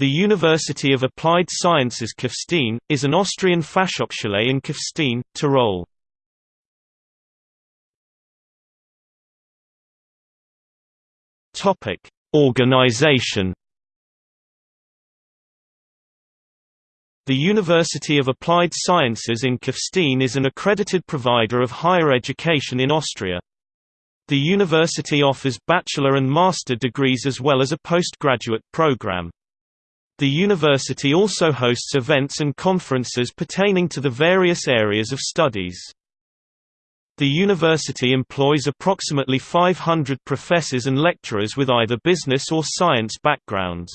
The University of Applied Sciences Kufstein, is an Austrian Fachhochschule in Kufstein, Tyrol. Organization The University of Applied Sciences in Kufstein is an accredited provider of higher education in Austria. The university offers bachelor and master degrees as well as a postgraduate program. The university also hosts events and conferences pertaining to the various areas of studies. The university employs approximately 500 professors and lecturers with either business or science backgrounds.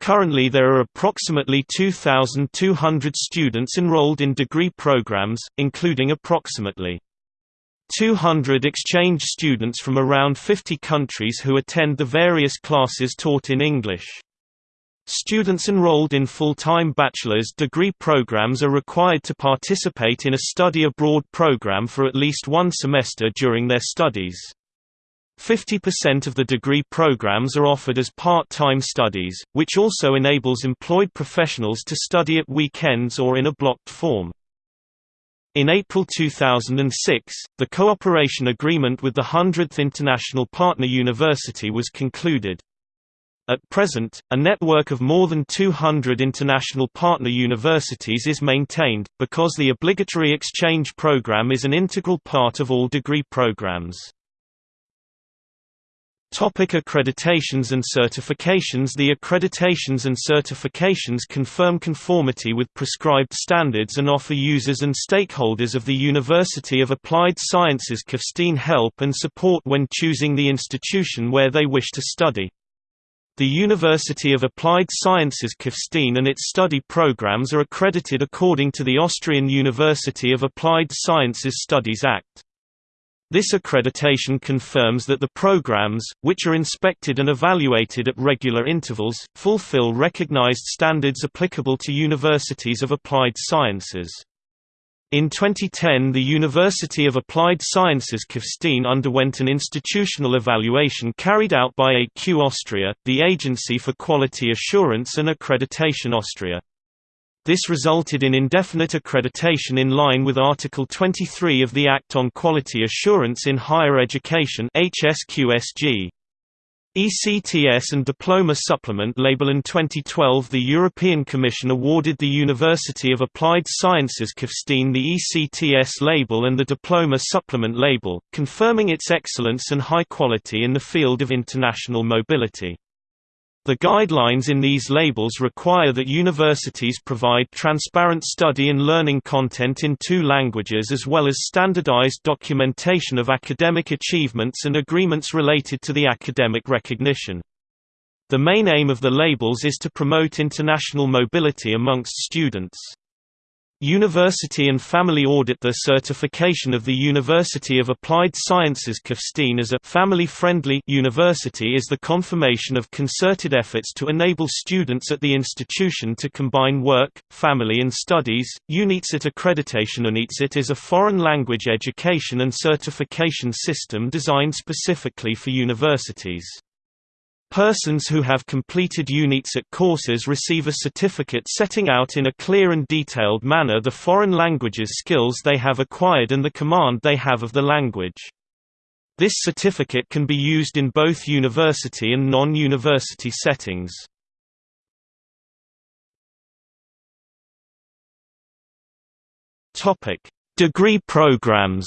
Currently there are approximately 2,200 students enrolled in degree programs, including approximately 200 exchange students from around 50 countries who attend the various classes taught in English. Students enrolled in full-time bachelor's degree programs are required to participate in a study abroad program for at least one semester during their studies. 50% of the degree programs are offered as part-time studies, which also enables employed professionals to study at weekends or in a blocked form. In April 2006, the cooperation agreement with the 100th International Partner University was concluded. At present, a network of more than 200 international partner universities is maintained, because the obligatory exchange program is an integral part of all degree programs. Topic accreditations and certifications The accreditations and certifications confirm conformity with prescribed standards and offer users and stakeholders of the University of Applied Sciences Kufstein help and support when choosing the institution where they wish to study. The University of Applied Sciences Kufstein and its study programs are accredited according to the Austrian University of Applied Sciences Studies Act. This accreditation confirms that the programs, which are inspected and evaluated at regular intervals, fulfill recognized standards applicable to universities of applied sciences. In 2010 the University of Applied Sciences Kufstein underwent an institutional evaluation carried out by AQ Austria, the Agency for Quality Assurance and Accreditation Austria. This resulted in indefinite accreditation in line with Article 23 of the Act on Quality Assurance in Higher Education HSQSG. ECTS and Diploma Supplement label In 2012 the European Commission awarded the University of Applied Sciences Kufstein the ECTS label and the Diploma Supplement label, confirming its excellence and high quality in the field of international mobility. The guidelines in these labels require that universities provide transparent study and learning content in two languages as well as standardized documentation of academic achievements and agreements related to the academic recognition. The main aim of the labels is to promote international mobility amongst students. University and Family Audit The certification of the University of Applied Sciences Kufstein as a family-friendly university is the confirmation of concerted efforts to enable students at the institution to combine work, family and studies. UNIcert accreditation UNIcert is a foreign language education and certification system designed specifically for universities. Persons who have completed UNIcert courses receive a certificate setting out in a clear and detailed manner the foreign languages skills they have acquired and the command they have of the language. This certificate can be used in both university and non-university settings. Degree programs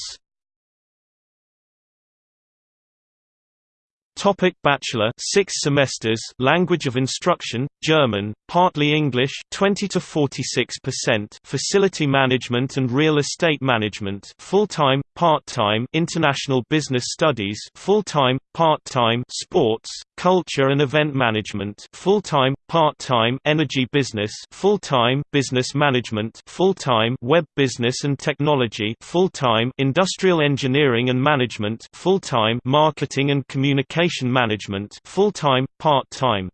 Topic Bachelor 6 semesters Language of Instruction German partly English 20 to 46% Facility Management and Real Estate Management full-time part-time International Business Studies full-time part-time Sports Culture and Event Management full-time part-time Energy Business full-time Business Management full-time Web Business and Technology full-time Industrial Engineering and Management full-time Marketing and Communication Management full-time part-time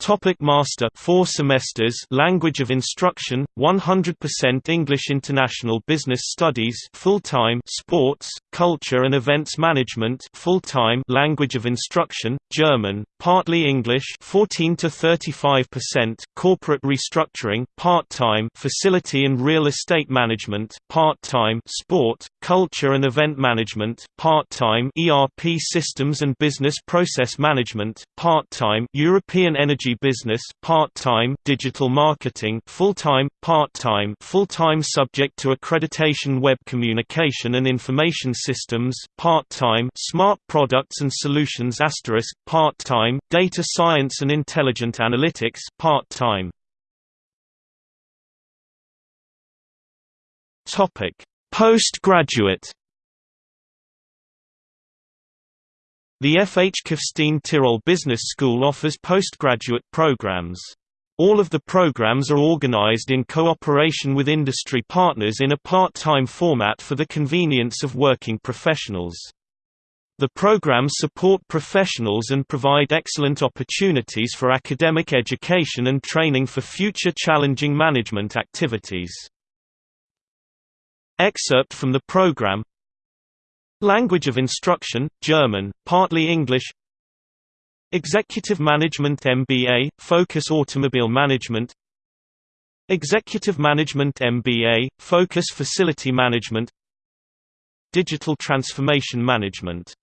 Topic Master 4 semesters Language of Instruction 100% English International Business Studies full-time Sports Culture and Events Management full-time Language of Instruction German partly English 14 to 35% Corporate Restructuring part-time Facility and Real Estate Management part-time Sport Culture and Event Management part-time ERP Systems and Business Process Management part-time European Energy business part-time digital marketing full-time part-time full-time subject to accreditation web communication and information systems part-time smart products and solutions asterisk part-time data science and intelligent analytics part-time. Topic. Postgraduate The FH Kufstein Tyrol Business School offers postgraduate programs. All of the programs are organized in cooperation with industry partners in a part-time format for the convenience of working professionals. The programs support professionals and provide excellent opportunities for academic education and training for future challenging management activities. Excerpt from the program Language of instruction, German, partly English. Executive Management MBA, Focus Automobile Management. Executive Management MBA, Focus Facility Management. Digital Transformation Management